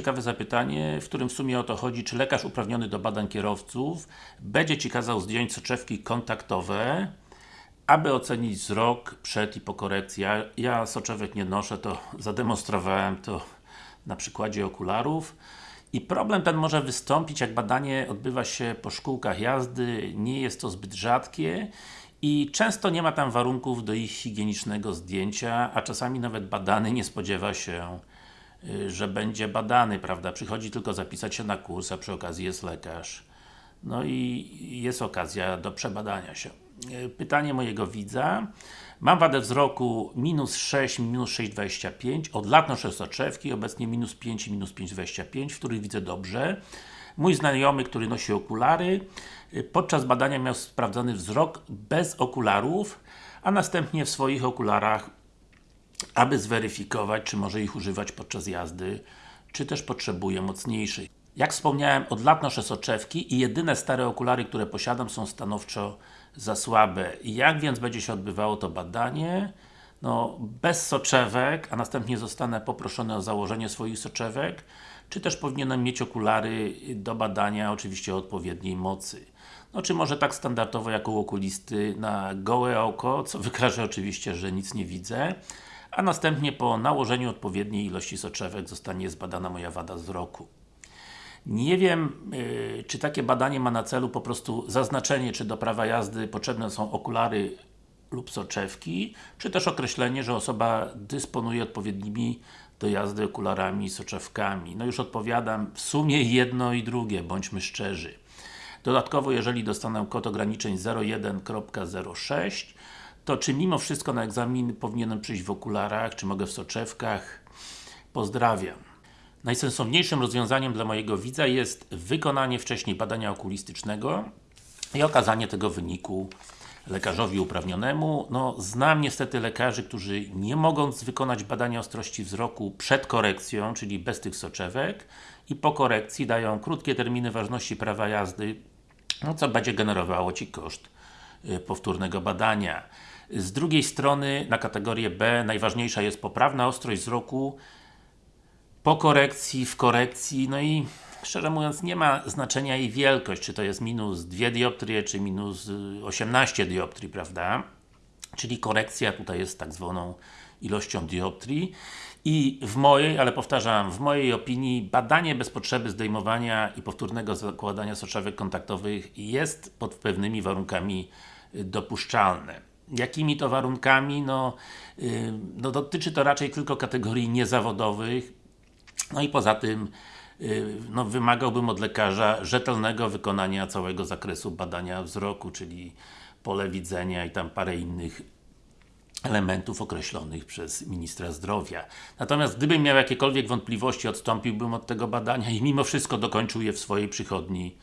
ciekawe zapytanie, w którym w sumie o to chodzi, czy lekarz uprawniony do badań kierowców będzie Ci kazał zdjąć soczewki kontaktowe, aby ocenić wzrok przed i po korekcji. Ja, ja soczewek nie noszę, to zademonstrowałem to na przykładzie okularów. I problem ten może wystąpić, jak badanie odbywa się po szkółkach jazdy, nie jest to zbyt rzadkie i często nie ma tam warunków do ich higienicznego zdjęcia, a czasami nawet badany nie spodziewa się, że będzie badany, prawda? Przychodzi tylko zapisać się na kurs, a przy okazji jest lekarz. No i jest okazja do przebadania się. Y, pytanie mojego widza. Mam wadę wzroku minus 6, minus 6,25. Od lat noszę soczewki, obecnie minus 5 i minus 5,25, w których widzę dobrze. Mój znajomy, który nosi okulary, y, podczas badania miał sprawdzony wzrok bez okularów, a następnie w swoich okularach, aby zweryfikować, czy może ich używać podczas jazdy, czy też potrzebuje mocniejszych. Jak wspomniałem, od lat noszę soczewki i jedyne stare okulary, które posiadam są stanowczo za słabe. Jak więc będzie się odbywało to badanie? No, bez soczewek, a następnie zostanę poproszony o założenie swoich soczewek, czy też powinienem mieć okulary do badania, oczywiście o odpowiedniej mocy. No, czy może tak standardowo jak u okulisty na gołe oko, co wykaże oczywiście, że nic nie widzę, a następnie po nałożeniu odpowiedniej ilości soczewek zostanie zbadana moja wada wzroku. Nie wiem, yy, czy takie badanie ma na celu po prostu zaznaczenie, czy do prawa jazdy potrzebne są okulary lub soczewki, czy też określenie, że osoba dysponuje odpowiednimi do jazdy okularami i soczewkami. No już odpowiadam, w sumie jedno i drugie, bądźmy szczerzy. Dodatkowo, jeżeli dostanę kod ograniczeń 01.06, to czy mimo wszystko na egzamin powinienem przyjść w okularach, czy mogę w soczewkach? Pozdrawiam. Najsensowniejszym rozwiązaniem dla mojego widza jest wykonanie wcześniej badania okulistycznego i okazanie tego wyniku lekarzowi uprawnionemu. No, znam niestety lekarzy, którzy nie mogąc wykonać badania ostrości wzroku przed korekcją, czyli bez tych soczewek i po korekcji dają krótkie terminy ważności prawa jazdy, no co będzie generowało Ci koszt powtórnego badania. Z drugiej strony, na kategorię B najważniejsza jest poprawna ostrość wzroku po korekcji, w korekcji, no i szczerze mówiąc nie ma znaczenia jej wielkość, czy to jest minus 2 dioptrie, czy minus 18 y, dioptrii, prawda? Czyli korekcja tutaj jest tak zwaną ilością dioptrii i w mojej, ale powtarzam, w mojej opinii badanie bez potrzeby zdejmowania i powtórnego zakładania soczewek kontaktowych jest pod pewnymi warunkami y, dopuszczalne. Jakimi to warunkami? No, yy, no dotyczy to raczej tylko kategorii niezawodowych, no i poza tym y, no, wymagałbym od lekarza rzetelnego wykonania całego zakresu badania wzroku, czyli pole widzenia i tam parę innych elementów określonych przez Ministra Zdrowia. Natomiast gdybym miał jakiekolwiek wątpliwości, odstąpiłbym od tego badania i mimo wszystko dokończył je w swojej przychodni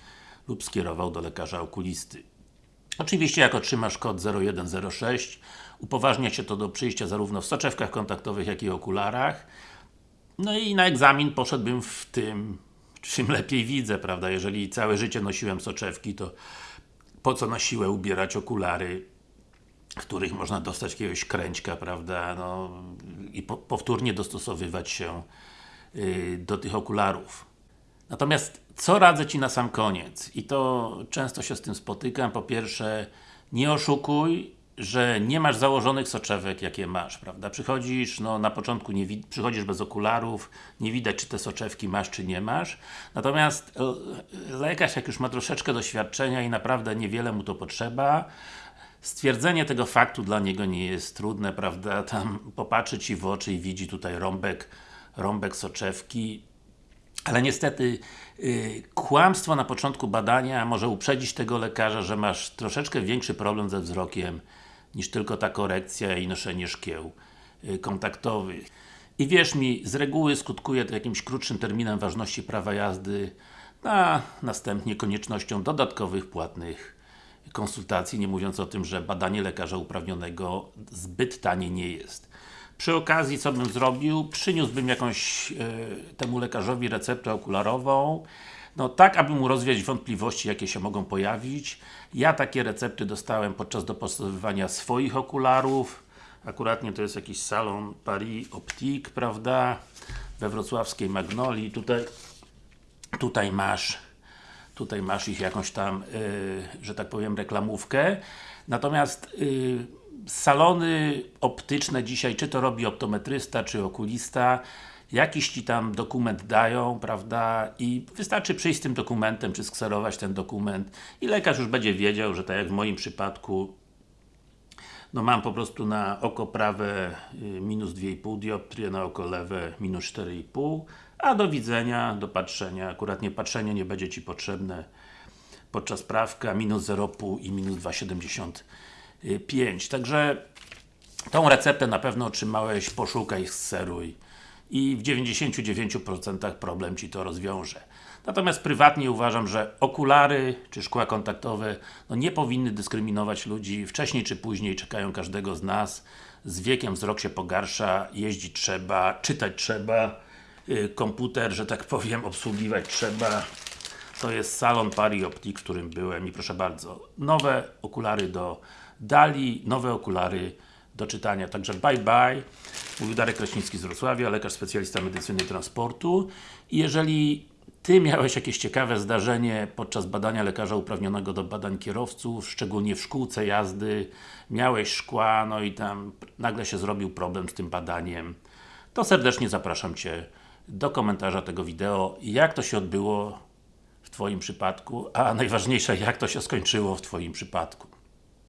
lub skierował do lekarza okulisty. Oczywiście jak otrzymasz kod 0106 upoważnia się to do przyjścia zarówno w soczewkach kontaktowych, jak i okularach no i na egzamin poszedłbym w tym, czym lepiej widzę, prawda? Jeżeli całe życie nosiłem soczewki, to po co na siłę ubierać okulary, w których można dostać jakiegoś kręćka, prawda? No, I po, powtórnie dostosowywać się yy, do tych okularów. Natomiast, co radzę Ci na sam koniec? I to często się z tym spotykam. Po pierwsze, nie oszukuj, że nie masz założonych soczewek, jakie masz, prawda? Przychodzisz, no na początku nie przychodzisz bez okularów, nie widać czy te soczewki masz, czy nie masz. Natomiast e, lekarz, jak już ma troszeczkę doświadczenia i naprawdę niewiele mu to potrzeba, stwierdzenie tego faktu dla niego nie jest trudne, prawda? Tam popatrzy Ci w oczy i widzi tutaj rąbek, rąbek soczewki, ale niestety yy, kłamstwo na początku badania może uprzedzić tego lekarza, że masz troszeczkę większy problem ze wzrokiem niż tylko ta korekcja i noszenie szkieł y, kontaktowych. I wierz mi, z reguły skutkuje to jakimś krótszym terminem ważności prawa jazdy, a następnie koniecznością dodatkowych płatnych konsultacji, nie mówiąc o tym, że badanie lekarza uprawnionego zbyt tanie nie jest. Przy okazji, co bym zrobił? Przyniósłbym jakąś e, temu lekarzowi receptę okularową, no tak, aby mu rozwiać wątpliwości, jakie się mogą pojawić. Ja takie recepty dostałem podczas dopasowywania swoich okularów. Akuratnie to jest jakiś salon Paris Optique, prawda? we wrocławskiej Magnolii. Tutaj, tutaj masz tutaj masz ich jakąś tam, yy, że tak powiem, reklamówkę. Natomiast yy, salony optyczne dzisiaj, czy to robi optometrysta, czy okulista, jakiś Ci tam dokument dają, prawda, i wystarczy przyjść z tym dokumentem, czy skserować ten dokument i lekarz już będzie wiedział, że tak jak w moim przypadku no mam po prostu na oko prawe y, minus 2,5 dioptrie, na oko lewe minus 4,5 a do widzenia, do patrzenia, akurat nie patrzenie nie będzie Ci potrzebne podczas prawka, minus 0,5 i minus 2,75 także tą receptę na pewno otrzymałeś, poszukaj, seruj i w 99% problem Ci to rozwiąże. Natomiast prywatnie uważam, że okulary czy szkła kontaktowe no nie powinny dyskryminować ludzi. Wcześniej czy później czekają każdego z nas. Z wiekiem wzrok się pogarsza, jeździć trzeba, czytać trzeba, yy, komputer, że tak powiem, obsługiwać trzeba. To jest salon Pari Optik, w którym byłem i proszę bardzo, nowe okulary do Dali, nowe okulary do czytania. Także bye bye. Mówił Darek Kraśnicki z Wrocławia, lekarz specjalista medycyny transportu. I jeżeli Ty miałeś jakieś ciekawe zdarzenie podczas badania lekarza uprawnionego do badań kierowców, szczególnie w szkółce jazdy, miałeś szkła, no i tam nagle się zrobił problem z tym badaniem, to serdecznie zapraszam Cię do komentarza tego wideo, jak to się odbyło w Twoim przypadku, a najważniejsze, jak to się skończyło w Twoim przypadku.